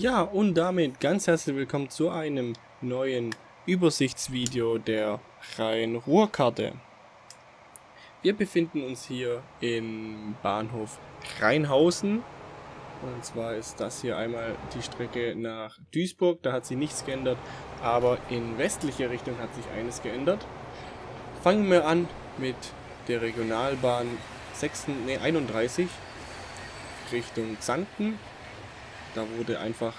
Ja, und damit ganz herzlich willkommen zu einem neuen Übersichtsvideo der Rhein-Ruhr-Karte. Wir befinden uns hier im Bahnhof Rheinhausen. Und zwar ist das hier einmal die Strecke nach Duisburg, da hat sich nichts geändert, aber in westlicher Richtung hat sich eines geändert. Fangen wir an mit der Regionalbahn 6, nee, 31 Richtung Xanten da wurde einfach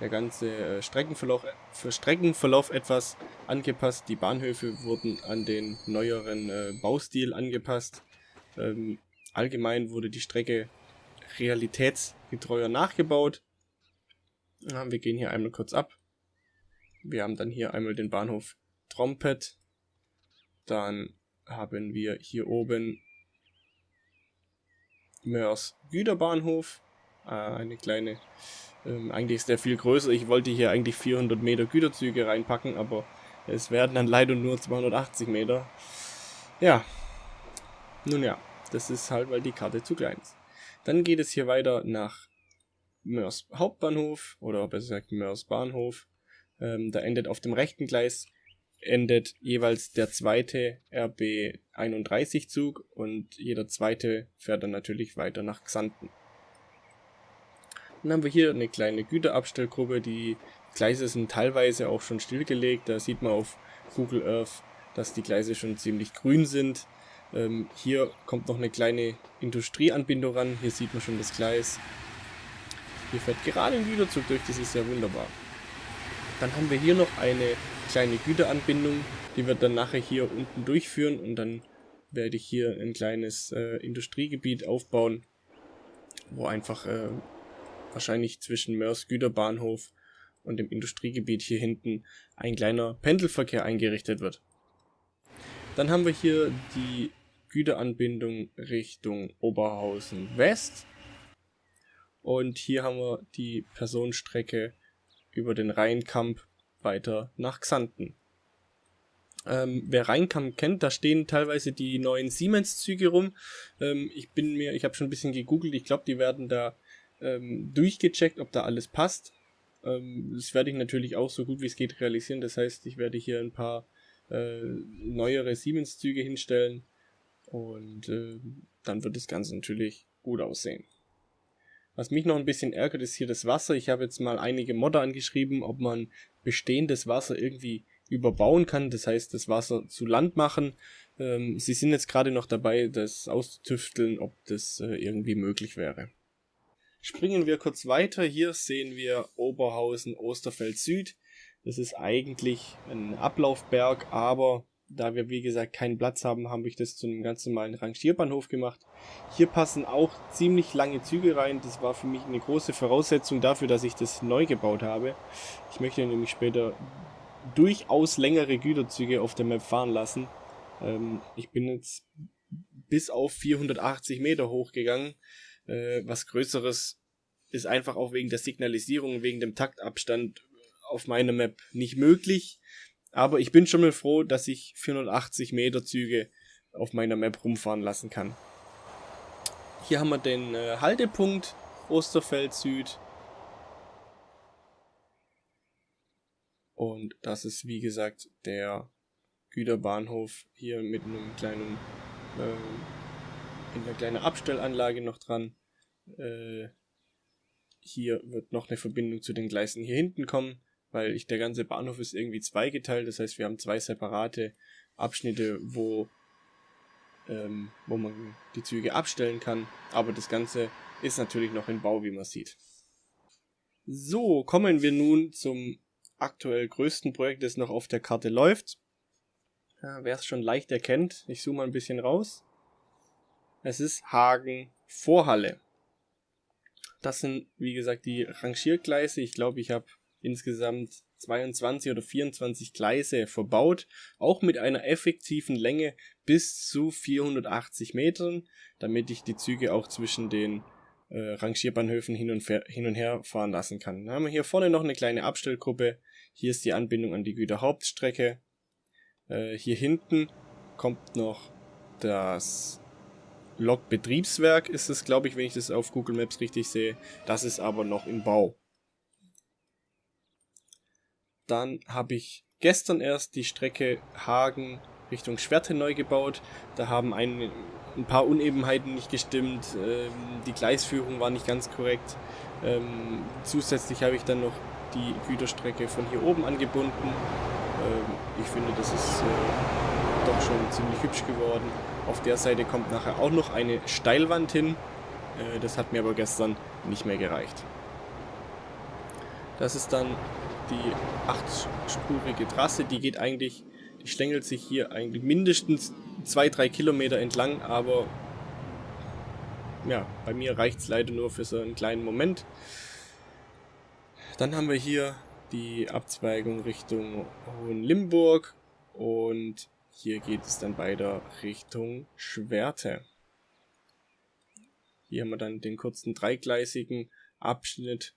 der ganze äh, Streckenverlauf, für Streckenverlauf etwas angepasst. Die Bahnhöfe wurden an den neueren äh, Baustil angepasst. Ähm, allgemein wurde die Strecke realitätsgetreuer nachgebaut. Ja, wir gehen hier einmal kurz ab. Wir haben dann hier einmal den Bahnhof Trompet. Dann haben wir hier oben Mörs Güterbahnhof eine kleine, ähm, eigentlich ist der viel größer. Ich wollte hier eigentlich 400 Meter Güterzüge reinpacken, aber es werden dann leider nur 280 Meter. Ja, nun ja, das ist halt, weil die Karte zu klein ist. Dann geht es hier weiter nach Mörs Hauptbahnhof oder besser gesagt Mörs Bahnhof. Ähm, da endet auf dem rechten Gleis endet jeweils der zweite RB 31 Zug und jeder zweite fährt dann natürlich weiter nach Xanten. Dann haben wir hier eine kleine Güterabstellgruppe. Die Gleise sind teilweise auch schon stillgelegt. Da sieht man auf Google Earth, dass die Gleise schon ziemlich grün sind. Ähm, hier kommt noch eine kleine Industrieanbindung ran. Hier sieht man schon das Gleis. Hier fährt gerade ein Güterzug durch, das ist ja wunderbar. Dann haben wir hier noch eine kleine Güteranbindung, die wird dann nachher hier unten durchführen und dann werde ich hier ein kleines äh, Industriegebiet aufbauen, wo einfach äh, wahrscheinlich zwischen Mörs Güterbahnhof und dem Industriegebiet hier hinten ein kleiner Pendelverkehr eingerichtet wird. Dann haben wir hier die Güteranbindung Richtung Oberhausen West. Und hier haben wir die Personenstrecke über den Rheinkamp weiter nach Xanten. Ähm, wer Rheinkamp kennt, da stehen teilweise die neuen Siemens-Züge rum. Ähm, ich bin mir, ich habe schon ein bisschen gegoogelt, ich glaube, die werden da ähm, durchgecheckt, ob da alles passt. Ähm, das werde ich natürlich auch so gut wie es geht realisieren. Das heißt, ich werde hier ein paar äh, neuere Siemens-Züge hinstellen und äh, dann wird das Ganze natürlich gut aussehen. Was mich noch ein bisschen ärgert, ist hier das Wasser. Ich habe jetzt mal einige Modder angeschrieben, ob man bestehendes Wasser irgendwie überbauen kann, das heißt das Wasser zu Land machen. Ähm, sie sind jetzt gerade noch dabei, das auszutüfteln, ob das äh, irgendwie möglich wäre. Springen wir kurz weiter. Hier sehen wir Oberhausen Osterfeld Süd. Das ist eigentlich ein Ablaufberg, aber da wir wie gesagt keinen Platz haben, habe ich das zu einem ganz normalen Rangierbahnhof gemacht. Hier passen auch ziemlich lange Züge rein. Das war für mich eine große Voraussetzung dafür, dass ich das neu gebaut habe. Ich möchte nämlich später durchaus längere Güterzüge auf der Map fahren lassen. Ähm, ich bin jetzt bis auf 480 Meter hochgegangen äh, was Größeres ist einfach auch wegen der Signalisierung, wegen dem Taktabstand auf meiner Map nicht möglich. Aber ich bin schon mal froh, dass ich 480 Meter Züge auf meiner Map rumfahren lassen kann. Hier haben wir den äh, Haltepunkt Osterfeld Süd. Und das ist wie gesagt der Güterbahnhof hier mit einem kleinen äh, eine kleine Abstellanlage noch dran. Äh, hier wird noch eine Verbindung zu den Gleisen hier hinten kommen, weil ich, der ganze Bahnhof ist irgendwie zweigeteilt. Das heißt, wir haben zwei separate Abschnitte, wo, ähm, wo man die Züge abstellen kann. Aber das Ganze ist natürlich noch in Bau, wie man sieht. So, kommen wir nun zum aktuell größten Projekt, das noch auf der Karte läuft. Ja, Wer es schon leicht erkennt, ich zoome mal ein bisschen raus. Es ist Hagen Vorhalle. Das sind, wie gesagt, die Rangiergleise. Ich glaube, ich habe insgesamt 22 oder 24 Gleise verbaut, auch mit einer effektiven Länge bis zu 480 Metern, damit ich die Züge auch zwischen den äh, Rangierbahnhöfen hin und, hin und her fahren lassen kann. Dann haben wir hier vorne noch eine kleine Abstellgruppe. Hier ist die Anbindung an die Güterhauptstrecke. Äh, hier hinten kommt noch das Lok-Betriebswerk ist es, glaube ich, wenn ich das auf Google Maps richtig sehe. Das ist aber noch im Bau. Dann habe ich gestern erst die Strecke Hagen Richtung Schwerte neu gebaut. Da haben ein, ein paar Unebenheiten nicht gestimmt, ähm, die Gleisführung war nicht ganz korrekt. Ähm, zusätzlich habe ich dann noch die Güterstrecke von hier oben angebunden. Ähm, ich finde, das ist äh, doch schon ziemlich hübsch geworden. Auf der Seite kommt nachher auch noch eine Steilwand hin. Äh, das hat mir aber gestern nicht mehr gereicht. Das ist dann die achtspurige Trasse, die geht eigentlich, die schlängelt sich hier eigentlich mindestens zwei, drei Kilometer entlang, aber ja, bei mir reicht es leider nur für so einen kleinen Moment. Dann haben wir hier die Abzweigung Richtung Hohenlimburg und hier geht es dann weiter Richtung Schwerte. Hier haben wir dann den kurzen dreigleisigen Abschnitt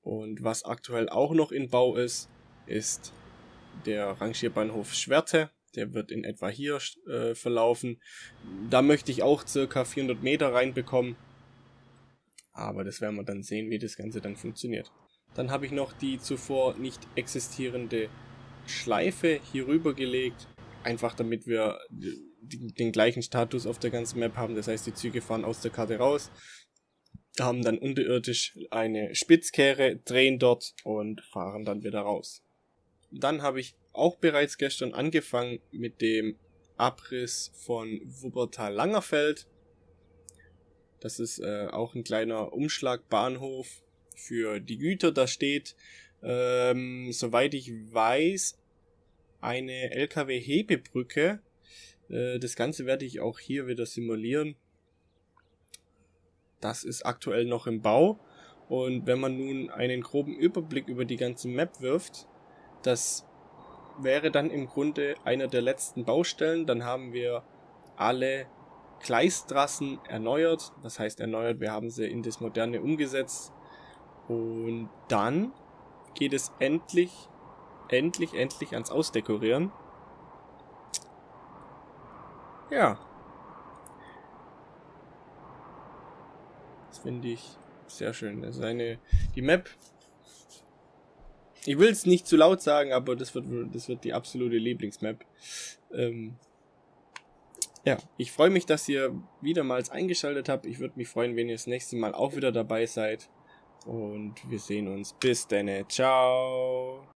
und was aktuell auch noch in Bau ist, ist der Rangierbahnhof Schwerte. Der wird in etwa hier äh, verlaufen. Da möchte ich auch circa 400 Meter reinbekommen. Aber das werden wir dann sehen, wie das Ganze dann funktioniert. Dann habe ich noch die zuvor nicht existierende Schleife hier rüber gelegt. Einfach damit wir den gleichen Status auf der ganzen Map haben. Das heißt, die Züge fahren aus der Karte raus haben dann unterirdisch eine Spitzkehre, drehen dort und fahren dann wieder raus. Dann habe ich auch bereits gestern angefangen mit dem Abriss von Wuppertal-Langerfeld. Das ist äh, auch ein kleiner Umschlagbahnhof für die Güter. Da steht, ähm, soweit ich weiß, eine LKW-Hebebrücke. Äh, das Ganze werde ich auch hier wieder simulieren. Das ist aktuell noch im Bau. Und wenn man nun einen groben Überblick über die ganze Map wirft, das wäre dann im Grunde einer der letzten Baustellen. Dann haben wir alle Gleistrassen erneuert. Was heißt erneuert? Wir haben sie in das Moderne umgesetzt. Und dann geht es endlich, endlich, endlich ans Ausdekorieren. Ja, finde ich sehr schön. Das ist eine, die Map, ich will es nicht zu laut sagen, aber das wird, das wird die absolute Lieblingsmap. Ähm, ja, ich freue mich, dass ihr wiedermals eingeschaltet habt. Ich würde mich freuen, wenn ihr das nächste Mal auch wieder dabei seid. Und wir sehen uns. Bis dann. Ciao.